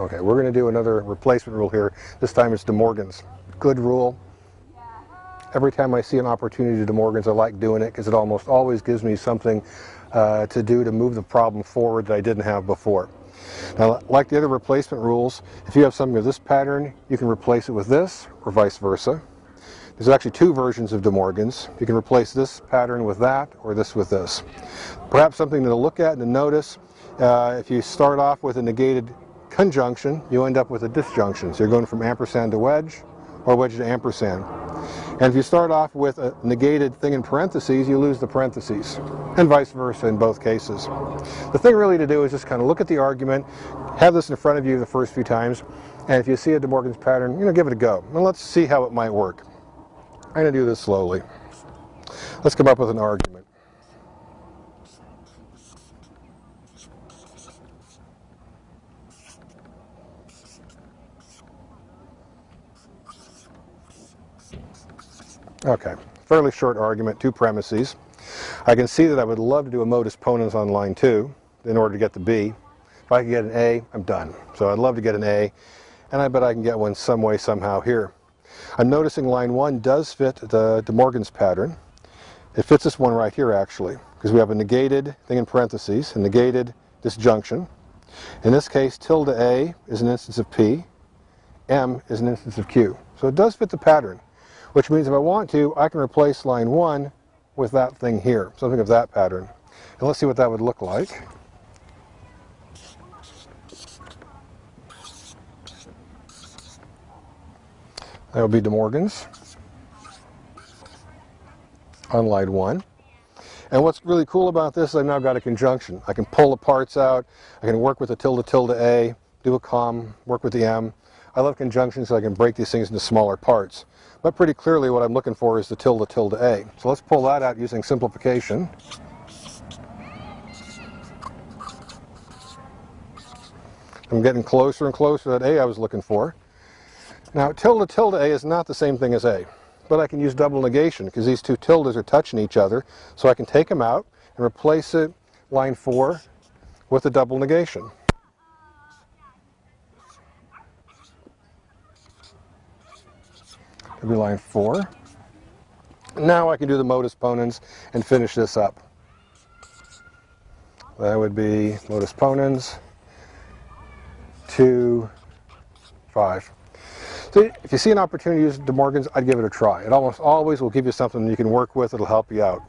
Okay, we're going to do another replacement rule here. This time it's De Morgan's. Good rule. Every time I see an opportunity to De Morgan's, I like doing it because it almost always gives me something uh, to do to move the problem forward that I didn't have before. Now, like the other replacement rules, if you have something of this pattern, you can replace it with this, or vice versa. There's actually two versions of De Morgan's. You can replace this pattern with that, or this with this. Perhaps something to look at and to notice, uh, if you start off with a negated conjunction, you end up with a disjunction. So you're going from ampersand to wedge, or wedge to ampersand. And if you start off with a negated thing in parentheses, you lose the parentheses, and vice versa in both cases. The thing really to do is just kind of look at the argument, have this in front of you the first few times, and if you see a De Morgan's pattern, you know, give it a go. And let's see how it might work. I'm going to do this slowly. Let's come up with an argument. Okay, fairly short argument, two premises. I can see that I would love to do a modus ponens on line 2 in order to get the B. If I can get an A, I'm done. So I'd love to get an A, and I bet I can get one some way, somehow here. I'm noticing line 1 does fit the De Morgan's pattern. It fits this one right here, actually, because we have a negated thing in parentheses, a negated disjunction. In this case, tilde A is an instance of P, M is an instance of Q. So it does fit the pattern which means if I want to, I can replace line 1 with that thing here, something of that pattern. And let's see what that would look like. That would be De Morgan's on line 1. And what's really cool about this is I've now got a conjunction. I can pull the parts out, I can work with the tilde tilde A, do a com, work with the M. I love conjunctions so I can break these things into smaller parts. But pretty clearly what I'm looking for is the tilde tilde A. So let's pull that out using simplification. I'm getting closer and closer to that A I was looking for. Now tilde tilde A is not the same thing as A, but I can use double negation because these two tildes are touching each other, so I can take them out and replace it, line 4, with a double negation. Be line four. Now I can do the modus ponens and finish this up. That would be modus ponens, two, five. So if you see an opportunity to use De Morgan's, I'd give it a try. It almost always will give you something you can work with. It'll help you out.